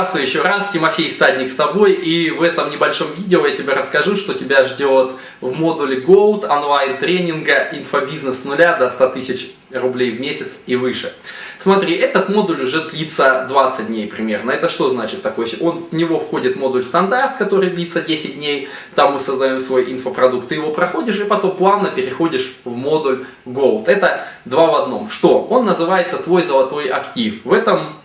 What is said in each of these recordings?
Здравствуй еще раз, Тимофей Стадник с тобой, и в этом небольшом видео я тебе расскажу, что тебя ждет в модуле GOAT онлайн-тренинга инфобизнес с нуля до 100 тысяч рублей в месяц и выше. Смотри, этот модуль уже длится 20 дней примерно. Это что значит такое? Он, в него входит модуль стандарт, который длится 10 дней. Там мы создаем свой инфопродукт. Ты его проходишь и потом плавно переходишь в модуль GOAT. Это два в одном. Что? Он называется твой золотой актив. В этом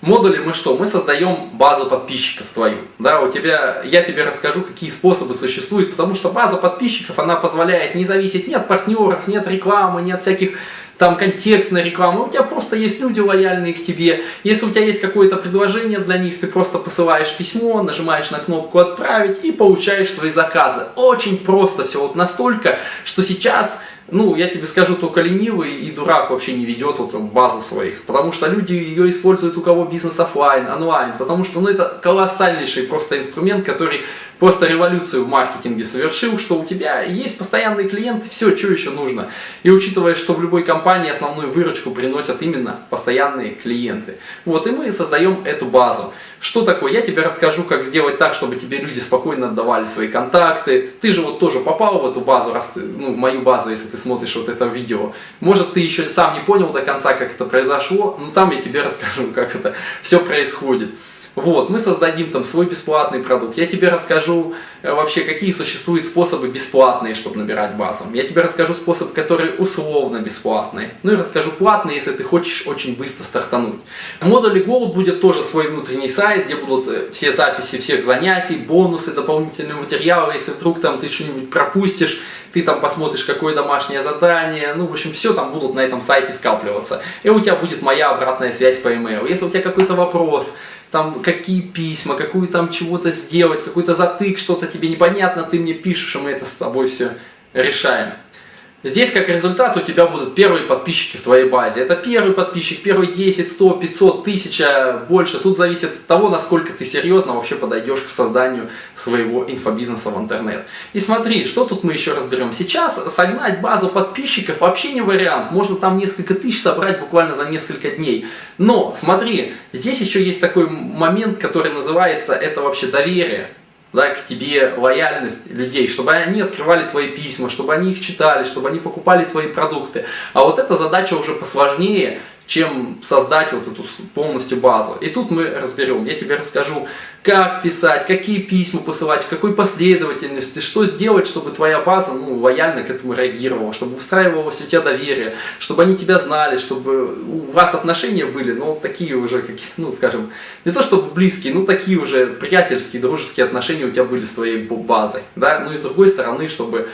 модуле мы что? Мы создаем базу подписчиков твою. Да, у тебя, я тебе расскажу, какие способы существуют, потому что база подписчиков, она позволяет не зависеть ни от партнеров, ни от рекламы, ни от всяких там контекстной рекламы, у тебя просто есть люди лояльные к тебе. Если у тебя есть какое-то предложение для них, ты просто посылаешь письмо, нажимаешь на кнопку «Отправить» и получаешь свои заказы. Очень просто все, вот настолько, что сейчас ну, я тебе скажу, только ленивый и дурак вообще не ведет вот базу своих, потому что люди ее используют у кого бизнес офлайн, онлайн, потому что ну, это колоссальнейший просто инструмент, который просто революцию в маркетинге совершил, что у тебя есть постоянные клиенты, все, что еще нужно. И учитывая, что в любой компании основную выручку приносят именно постоянные клиенты. Вот, и мы создаем эту базу. Что такое? Я тебе расскажу, как сделать так, чтобы тебе люди спокойно отдавали свои контакты. Ты же вот тоже попал в эту базу, раз ты, ну, в мою базу, если ты смотришь вот это видео. Может, ты еще сам не понял до конца, как это произошло, но там я тебе расскажу, как это все происходит. Вот, мы создадим там свой бесплатный продукт. Я тебе расскажу э, вообще, какие существуют способы бесплатные, чтобы набирать базу. Я тебе расскажу способ, который условно бесплатный. Ну и расскажу платный, если ты хочешь очень быстро стартануть. В модуле Gold будет тоже свой внутренний сайт, где будут э, все записи всех занятий, бонусы, дополнительные материалы. Если вдруг там ты что-нибудь пропустишь, ты там посмотришь, какое домашнее задание, ну, в общем, все там будут на этом сайте скапливаться. И у тебя будет моя обратная связь по email. Если у тебя какой-то вопрос, там какие письма, какую там чего-то сделать, какой-то затык, что-то тебе непонятно, ты мне пишешь, и мы это с тобой все решаем. Здесь как результат у тебя будут первые подписчики в твоей базе. Это первый подписчик, первый 10, 100, 500, 1000, больше. Тут зависит от того, насколько ты серьезно вообще подойдешь к созданию своего инфобизнеса в интернет. И смотри, что тут мы еще разберем. Сейчас согнать базу подписчиков вообще не вариант. Можно там несколько тысяч собрать буквально за несколько дней. Но смотри, здесь еще есть такой момент, который называется это вообще доверие да, к тебе лояльность людей, чтобы они открывали твои письма, чтобы они их читали, чтобы они покупали твои продукты. А вот эта задача уже посложнее, чем создать вот эту полностью базу. И тут мы разберем, я тебе расскажу, как писать, какие письма посылать, в какой последовательности, что сделать, чтобы твоя база ну, лояльно к этому реагировала, чтобы выстраивалось у тебя доверие, чтобы они тебя знали, чтобы у вас отношения были, ну, такие уже, какие, ну, скажем, не то чтобы близкие, но такие уже приятельские, дружеские отношения у тебя были с твоей базой, да, ну и с другой стороны, чтобы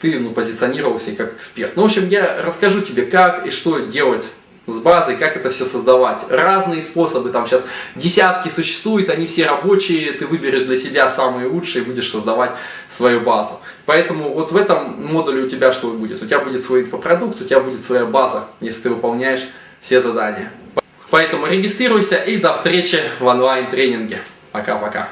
ты ну, позиционировался как эксперт. Ну, в общем, я расскажу тебе, как и что делать с базой, как это все создавать. Разные способы, там сейчас десятки существуют, они все рабочие, ты выберешь для себя самые лучшие и будешь создавать свою базу. Поэтому вот в этом модуле у тебя что будет? У тебя будет свой инфопродукт, у тебя будет своя база, если ты выполняешь все задания. Поэтому регистрируйся и до встречи в онлайн-тренинге. Пока-пока.